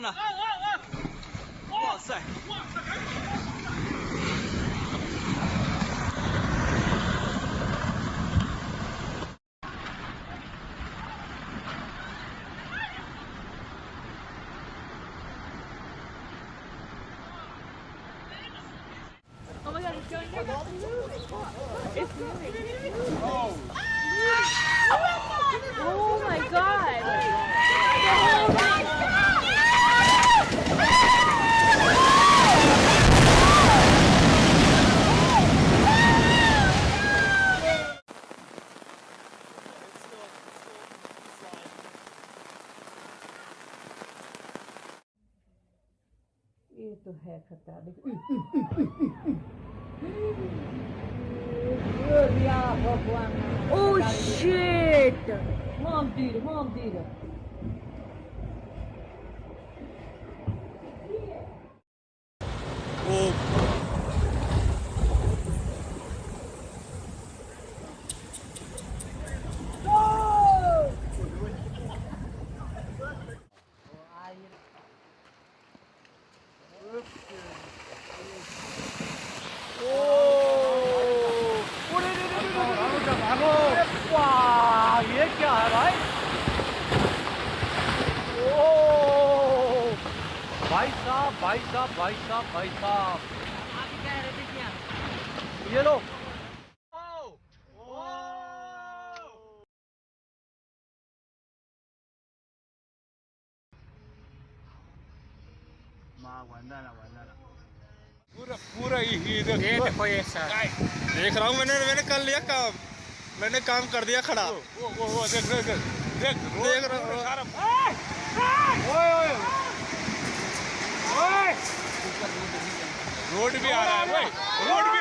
了！哇塞！Oh my god, Oh my god. Oh my god. muito recatada. Ô, oh, shit! Mandira, mandira. भाई साहब भाई साहब भाई साहब। ये लो। पूरा पूरा ही ही देख देखो ये देख रहा हूँ मैंने मैंने कर लिया काम। मैंने काम कर दिया खड़ा। वो वो वो देख देख देख। देख देख रहा ओए। रोड भी आ रहा है ओए रोड भी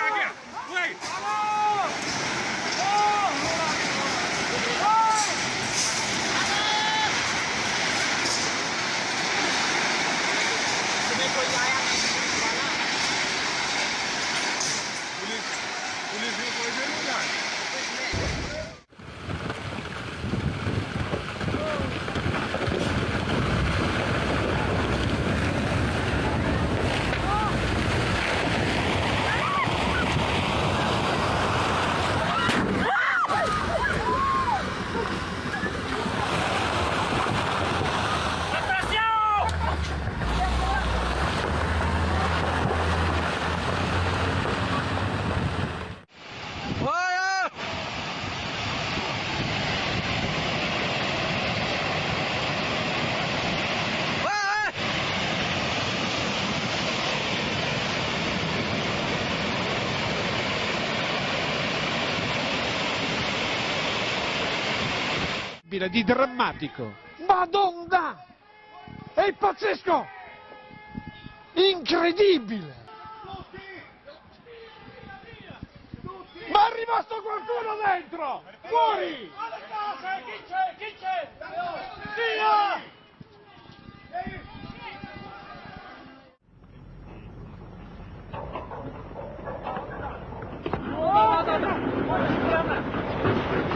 incredibile, di drammatico. Madonna! È pazzesco! Incredibile! Ma è rimasto qualcuno dentro! Fuori! Chi c'è? Chi c'è? Via! Oh, no, no, no.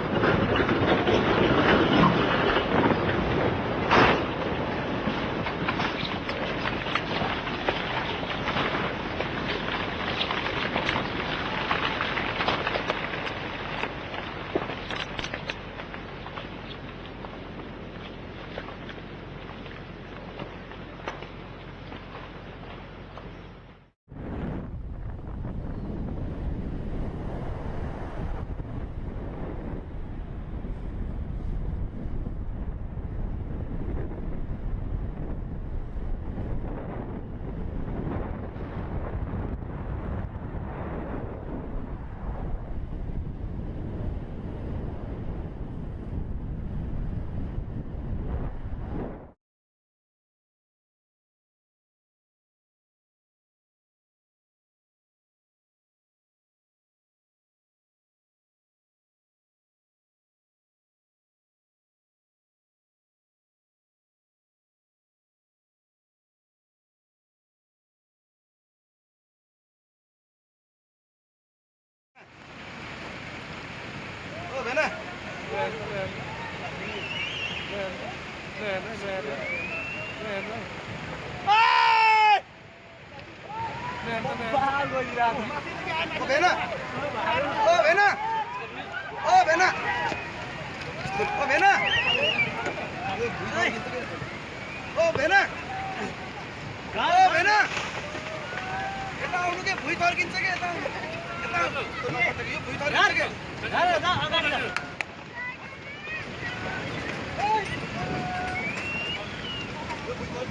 भुइँ तर्किन्छ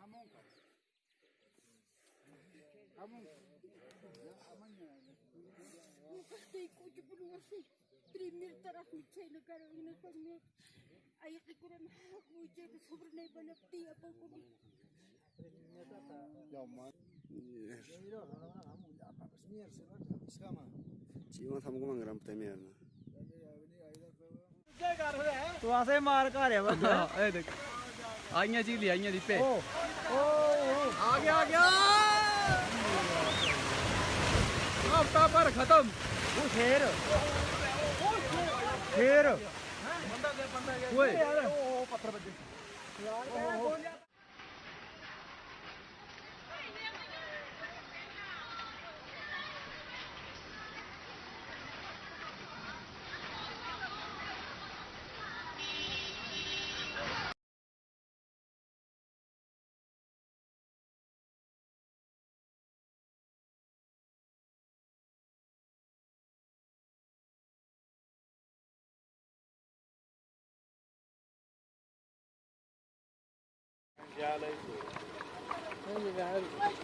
hamonka. Hamonka. Ukasay ko ti puluwasay. Primer taraf ni China karo ina pag ni ayak ko ran na iba napti apa ko. Ya man. Yes. ਜੀਵਨ ਸਭ ਕੋ ਮੰਗ ਰਮ ਆਈਆਂ ਜੀ ਆਈਆਂ ਦੀ ਪੇ ਓ ਆ ਗਿਆ ਆ ਗਿਆ। ਹਫਤਾ ਪਰ ਖਤਮ। ਉਹ ਸ਼ੇਰ। ਸ਼ੇਰ। ਓਏ। ਉਹ ਪੱਥਰ ਵੱਜੇ।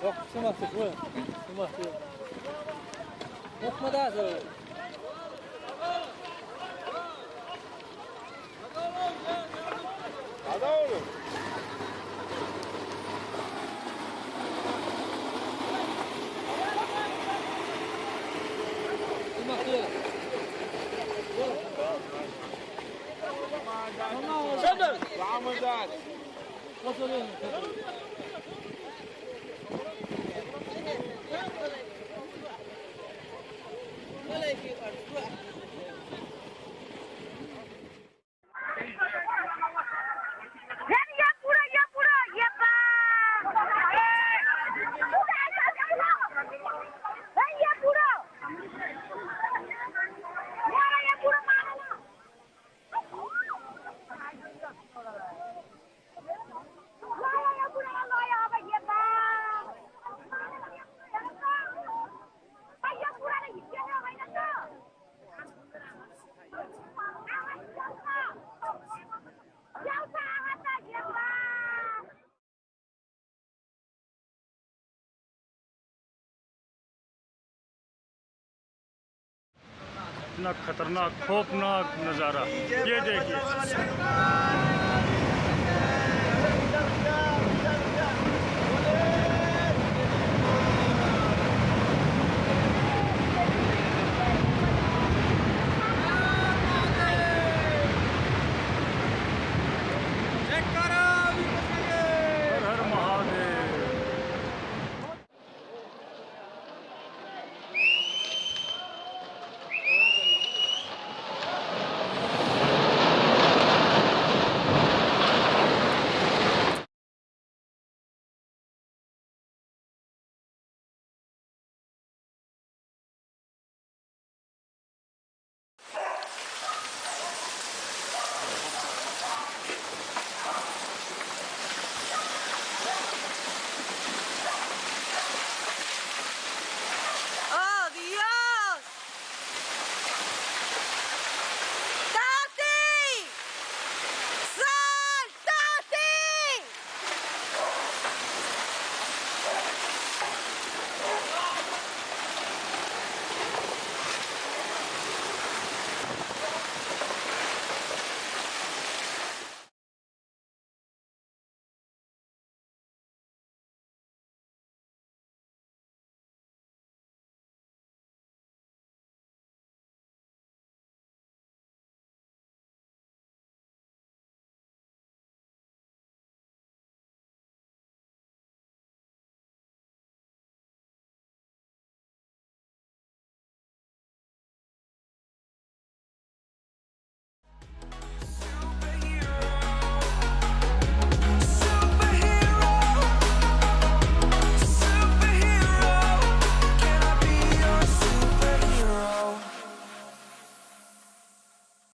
Yok, sımasık bu. Sımasık. Lokma daha sonra. Hadi oğlum. Şöyle. Ramazan. Thank you. इतना खतरनाक खौफनाक नज़ारा। ये देखिए।